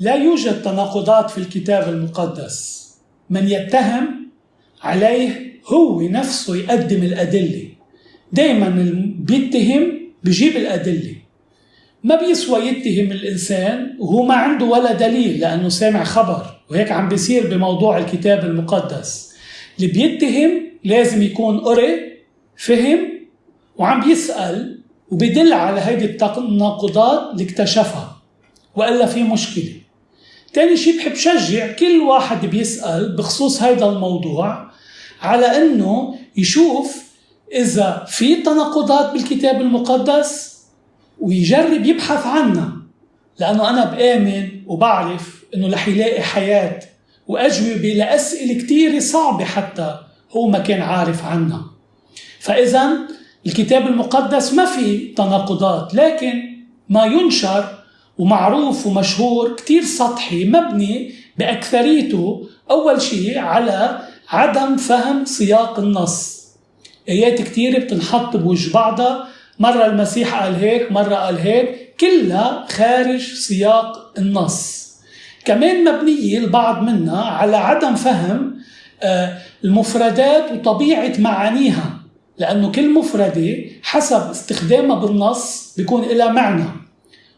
لا يوجد تناقضات في الكتاب المقدس. من يتهم عليه هو نفسه يقدم الأدلة. دايما بيتهم بجيب الأدلة. ما بيسوى يتهم الإنسان وهو ما عنده ولا دليل لأنه سامع خبر وهيك عم بيصير بموضوع الكتاب المقدس. اللي بيتهم لازم يكون قري فهم وعم بيسأل وبيدل على هيدي التناقضات اللي اكتشفها. وإلا في مشكلة. تاني شيء بحب شجع كل واحد بيسأل بخصوص هيدا الموضوع على إنه يشوف إذا في تناقضات بالكتاب المقدس ويجرب يبحث عنها. لأنه أنا بآمن وبعرف إنه رح يلاقي حياة وأجوبة لأسئلة كثيره صعبة حتى هو ما كان عارف عنها. فاذا الكتاب المقدس ما في تناقضات لكن ما ينشر ومعروف ومشهور كتير سطحي مبني بأكثريته أول شيء على عدم فهم سياق النص. آيات كتير بتنحط بوجه بعضها. مرة المسيح قال هيك مرة قال هيك كلها خارج سياق النص. كمان مبنية البعض منها على عدم فهم آه، المفردات وطبيعة معانيها لأنه كل مفردة حسب استخدامها بالنص بيكون لها معنى.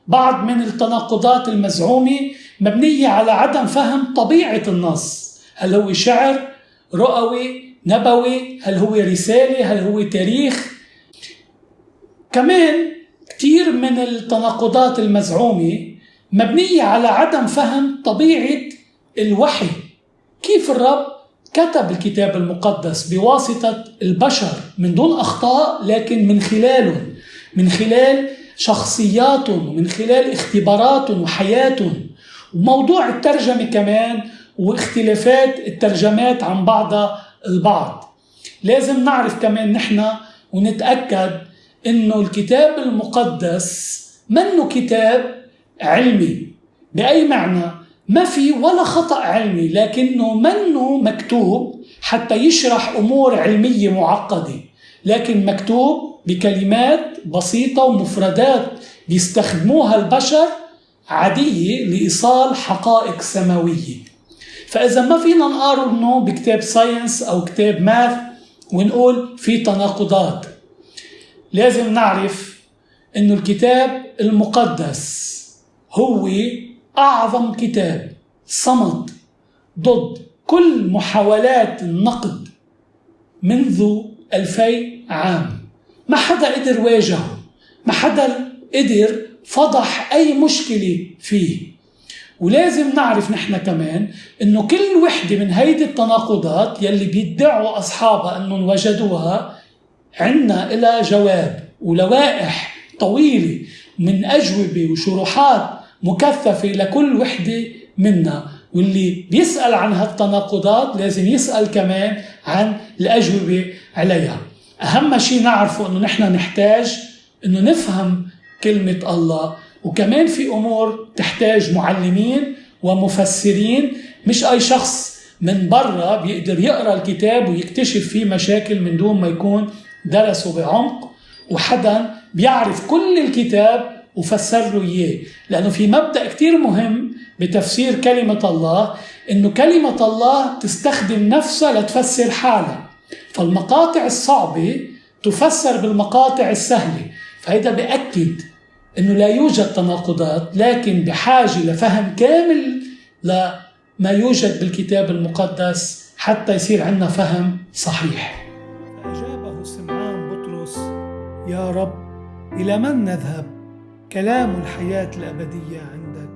بعض من التناقضات المزعومة مبنية على عدم فهم طبيعة النص. هل هو شعر رؤوي نبوي؟ هل هو رسالة؟ هل هو تاريخ؟ كمان كثير من التناقضات المزعومة مبنية على عدم فهم طبيعة الوحي. كيف الرب كتب الكتاب المقدس بواسطة البشر من دون أخطاء لكن من خلالهم من خلال شخصياتهم ومن خلال اختباراتهم وحياتهم وموضوع الترجمة كمان واختلافات الترجمات عن بعضها البعض. لازم نعرف كمان نحن ونتأكد إنه الكتاب المقدس منه كتاب علمي. بأي معنى؟ ما في ولا خطأ علمي لكنه منه مكتوب حتى يشرح أمور علمية معقدة. لكن مكتوب بكلمات بسيطة ومفردات بيستخدموها البشر عادية لإيصال حقائق سماوية. فإذا ما فينا نقارنه بكتاب ساينس أو كتاب ماث ونقول في تناقضات لازم نعرف أنه الكتاب المقدس هو أعظم كتاب صمد ضد كل محاولات النقد منذ ألفي عام. ما حدا قدر واجهه ما حدا قدر فضح أي مشكلة فيه. ولازم نعرف نحن كمان إنه كل وحدة من هيدي التناقضات يلي بيدعوا أصحابها إنهم وجدوها عنا إلى جواب ولوائح طويلة من أجوبة وشروحات مكثفة لكل وحدة منا. واللي بيسأل عن هالتناقضات لازم يسأل كمان عن الأجوبة عليها. أهم شيء نعرفه إنه نحن نحتاج إنه نفهم كلمة الله. وكمان في أمور تحتاج معلمين ومفسرين. مش أي شخص من برا بيقدر يقرأ الكتاب ويكتشف فيه مشاكل من دون ما يكون درسه بعمق. وحدا بيعرف كل الكتاب وفسر له إياه. لأنه في مبدأ كثير مهم بتفسير كلمة الله إنه كلمة الله تستخدم نفسها لتفسر حالها. فالمقاطع الصعبة تفسر بالمقاطع السهلة فهذا بأكد إنه لا يوجد تناقضات لكن بحاجة لفهم كامل لما يوجد بالكتاب المقدس حتى يصير عندنا فهم صحيح. فأجابه سمعان بطرس يا رب إلى من نذهب؟ كلام الحياة الأبدية عندك